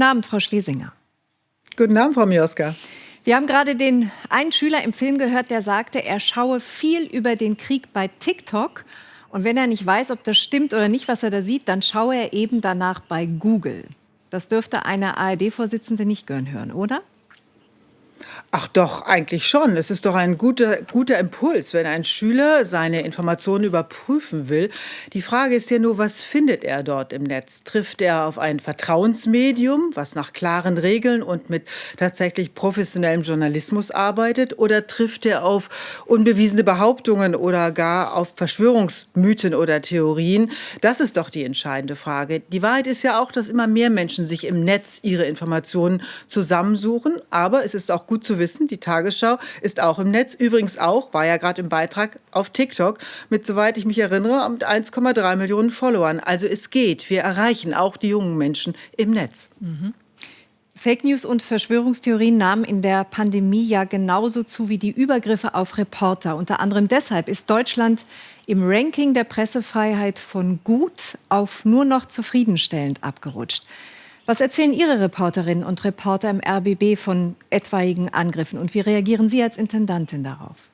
Guten Abend, Frau Schlesinger. Guten Abend, Frau Mioska. Wir haben gerade den einen Schüler im Film gehört, der sagte, er schaue viel über den Krieg bei TikTok. Und wenn er nicht weiß, ob das stimmt oder nicht, was er da sieht, dann schaue er eben danach bei Google. Das dürfte eine ARD-Vorsitzende nicht gern hören, oder? Ach doch, eigentlich schon. Es ist doch ein guter, guter Impuls, wenn ein Schüler seine Informationen überprüfen will. Die Frage ist ja nur, was findet er dort im Netz? Trifft er auf ein Vertrauensmedium, was nach klaren Regeln und mit tatsächlich professionellem Journalismus arbeitet? Oder trifft er auf unbewiesene Behauptungen oder gar auf Verschwörungsmythen oder Theorien? Das ist doch die entscheidende Frage. Die Wahrheit ist ja auch, dass immer mehr Menschen sich im Netz ihre Informationen zusammensuchen. Aber es ist auch gut zu wissen, die Tagesschau ist auch im Netz, übrigens auch, war ja gerade im Beitrag auf TikTok, mit, soweit ich mich erinnere, mit 1,3 Millionen Followern. Also es geht, wir erreichen auch die jungen Menschen im Netz. Mhm. Fake News und Verschwörungstheorien nahmen in der Pandemie ja genauso zu wie die Übergriffe auf Reporter. Unter anderem deshalb ist Deutschland im Ranking der Pressefreiheit von gut auf nur noch zufriedenstellend abgerutscht. Was erzählen Ihre Reporterinnen und Reporter im RBB von etwaigen Angriffen und wie reagieren Sie als Intendantin darauf?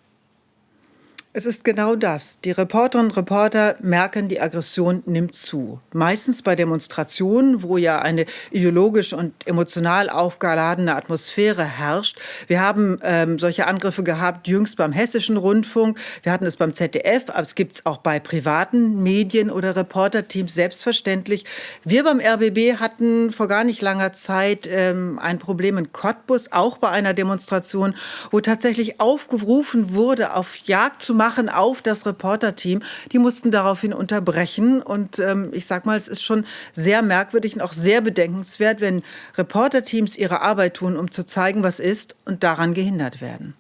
Es ist genau das. Die Reporterinnen und Reporter merken, die Aggression nimmt zu. Meistens bei Demonstrationen, wo ja eine ideologisch und emotional aufgeladene Atmosphäre herrscht. Wir haben ähm, solche Angriffe gehabt, jüngst beim Hessischen Rundfunk. Wir hatten es beim ZDF, aber es gibt es auch bei privaten Medien oder Reporterteams selbstverständlich. Wir beim RBB hatten vor gar nicht langer Zeit ähm, ein Problem in Cottbus, auch bei einer Demonstration, wo tatsächlich aufgerufen wurde, auf Jagd zu machen machen auf das Reporterteam. Die mussten daraufhin unterbrechen. Und ähm, ich sag mal, es ist schon sehr merkwürdig und auch sehr bedenkenswert, wenn Reporterteams ihre Arbeit tun, um zu zeigen, was ist und daran gehindert werden.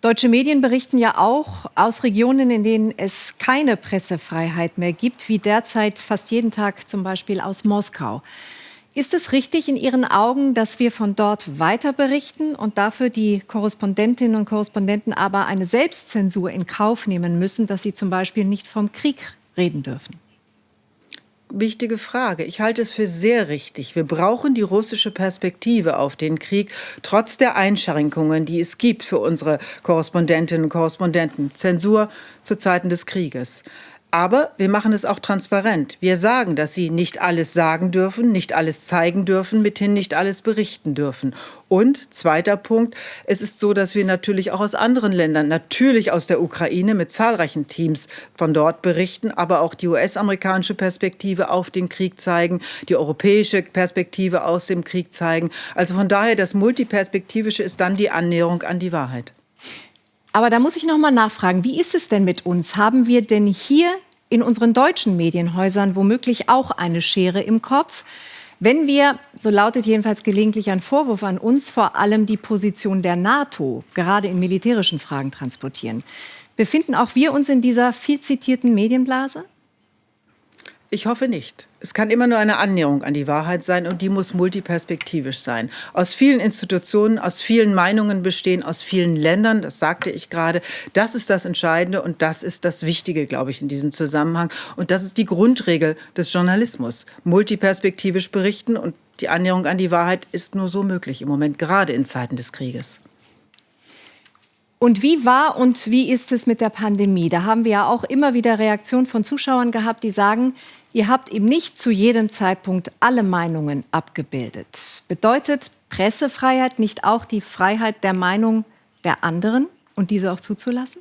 Deutsche Medien berichten ja auch aus Regionen, in denen es keine Pressefreiheit mehr gibt, wie derzeit fast jeden Tag zum Beispiel aus Moskau. Ist es richtig in Ihren Augen, dass wir von dort weiter berichten und dafür die Korrespondentinnen und Korrespondenten aber eine Selbstzensur in Kauf nehmen müssen, dass sie zum Beispiel nicht vom Krieg reden dürfen? Wichtige Frage. Ich halte es für sehr richtig. Wir brauchen die russische Perspektive auf den Krieg, trotz der Einschränkungen, die es gibt für unsere Korrespondentinnen und Korrespondenten. Zensur zu Zeiten des Krieges. Aber wir machen es auch transparent. Wir sagen, dass sie nicht alles sagen dürfen, nicht alles zeigen dürfen, mithin nicht alles berichten dürfen. Und zweiter Punkt, es ist so, dass wir natürlich auch aus anderen Ländern, natürlich aus der Ukraine mit zahlreichen Teams von dort berichten, aber auch die US-amerikanische Perspektive auf den Krieg zeigen, die europäische Perspektive aus dem Krieg zeigen. Also von daher, das Multiperspektivische ist dann die Annäherung an die Wahrheit. Aber da muss ich noch mal nachfragen, wie ist es denn mit uns? Haben wir denn hier in unseren deutschen Medienhäusern womöglich auch eine Schere im Kopf? Wenn wir, so lautet jedenfalls gelegentlich ein Vorwurf an uns, vor allem die Position der NATO, gerade in militärischen Fragen transportieren, befinden auch wir uns in dieser viel zitierten Medienblase? Ich hoffe nicht. Es kann immer nur eine Annäherung an die Wahrheit sein und die muss multiperspektivisch sein. Aus vielen Institutionen, aus vielen Meinungen bestehen, aus vielen Ländern, das sagte ich gerade. Das ist das Entscheidende und das ist das Wichtige, glaube ich, in diesem Zusammenhang. Und das ist die Grundregel des Journalismus. Multiperspektivisch berichten und die Annäherung an die Wahrheit ist nur so möglich im Moment, gerade in Zeiten des Krieges. Und wie war und wie ist es mit der Pandemie? Da haben wir ja auch immer wieder Reaktionen von Zuschauern gehabt, die sagen, ihr habt eben nicht zu jedem Zeitpunkt alle Meinungen abgebildet. Bedeutet Pressefreiheit nicht auch die Freiheit der Meinung der anderen und diese auch zuzulassen?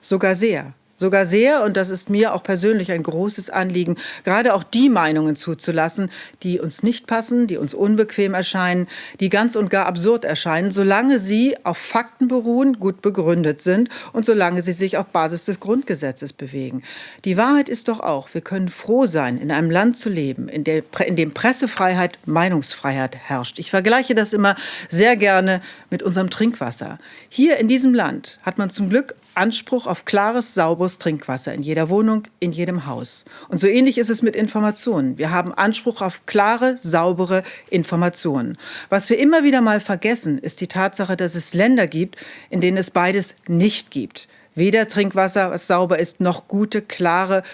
Sogar sehr. Sogar sehr, und das ist mir auch persönlich ein großes Anliegen, gerade auch die Meinungen zuzulassen, die uns nicht passen, die uns unbequem erscheinen, die ganz und gar absurd erscheinen, solange sie auf Fakten beruhen, gut begründet sind und solange sie sich auf Basis des Grundgesetzes bewegen. Die Wahrheit ist doch auch, wir können froh sein, in einem Land zu leben, in, der, in dem Pressefreiheit, Meinungsfreiheit herrscht. Ich vergleiche das immer sehr gerne mit unserem Trinkwasser. Hier in diesem Land hat man zum Glück Anspruch auf klares, sauberes Trinkwasser in jeder Wohnung, in jedem Haus. Und so ähnlich ist es mit Informationen. Wir haben Anspruch auf klare, saubere Informationen. Was wir immer wieder mal vergessen, ist die Tatsache, dass es Länder gibt, in denen es beides nicht gibt. Weder Trinkwasser, was sauber ist, noch gute, klare,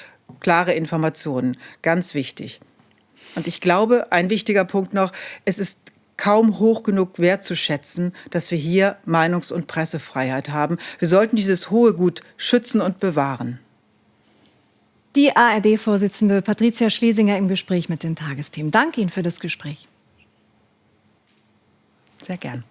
klare Informationen. Ganz wichtig. Und ich glaube, ein wichtiger Punkt noch, es ist kaum hoch genug wertzuschätzen, dass wir hier Meinungs- und Pressefreiheit haben. Wir sollten dieses hohe Gut schützen und bewahren. Die ARD-Vorsitzende Patricia Schlesinger im Gespräch mit den Tagesthemen. Danke Ihnen für das Gespräch. Sehr gern.